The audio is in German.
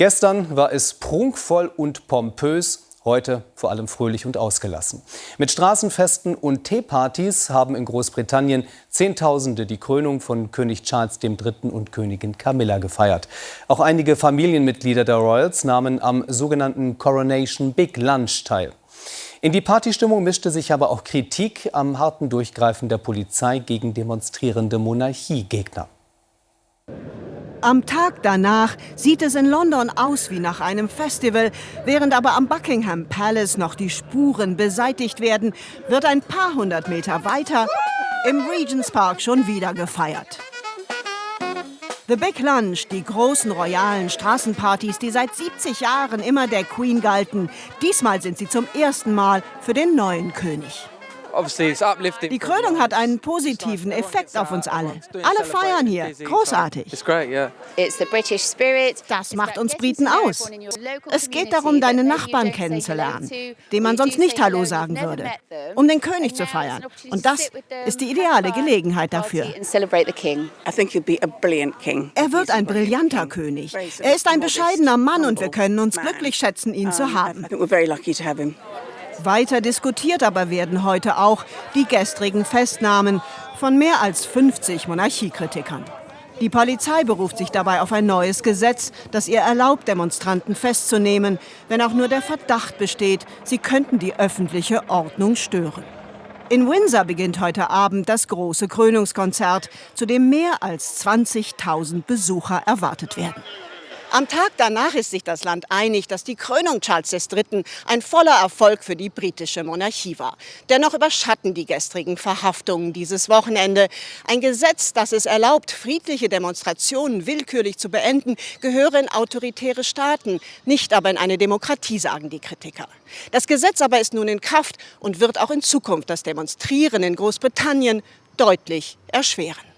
Gestern war es prunkvoll und pompös, heute vor allem fröhlich und ausgelassen. Mit Straßenfesten und Teepartys haben in Großbritannien Zehntausende die Krönung von König Charles III. und Königin Camilla gefeiert. Auch einige Familienmitglieder der Royals nahmen am sogenannten Coronation Big Lunch teil. In die Partystimmung mischte sich aber auch Kritik am harten Durchgreifen der Polizei gegen demonstrierende Monarchiegegner. Am Tag danach sieht es in London aus wie nach einem Festival. Während aber am Buckingham Palace noch die Spuren beseitigt werden, wird ein paar hundert Meter weiter im Regents Park schon wieder gefeiert. The Big Lunch, die großen royalen Straßenpartys, die seit 70 Jahren immer der Queen galten. Diesmal sind sie zum ersten Mal für den neuen König. Die Krönung hat einen positiven Effekt auf uns alle. Alle feiern hier. Großartig. Das macht uns Briten aus. Es geht darum, deine Nachbarn kennenzulernen, denen man sonst nicht Hallo sagen würde, um den König zu feiern. Und das ist die ideale Gelegenheit dafür. Er wird ein brillanter König. Er ist ein bescheidener Mann und wir können uns glücklich schätzen, ihn zu haben. Weiter diskutiert aber werden heute auch die gestrigen Festnahmen von mehr als 50 Monarchiekritikern. Die Polizei beruft sich dabei auf ein neues Gesetz, das ihr erlaubt, Demonstranten festzunehmen, wenn auch nur der Verdacht besteht, sie könnten die öffentliche Ordnung stören. In Windsor beginnt heute Abend das große Krönungskonzert, zu dem mehr als 20.000 Besucher erwartet werden. Am Tag danach ist sich das Land einig, dass die Krönung Charles III. ein voller Erfolg für die britische Monarchie war. Dennoch überschatten die gestrigen Verhaftungen dieses Wochenende. Ein Gesetz, das es erlaubt, friedliche Demonstrationen willkürlich zu beenden, gehöre in autoritäre Staaten, nicht aber in eine Demokratie, sagen die Kritiker. Das Gesetz aber ist nun in Kraft und wird auch in Zukunft das Demonstrieren in Großbritannien deutlich erschweren.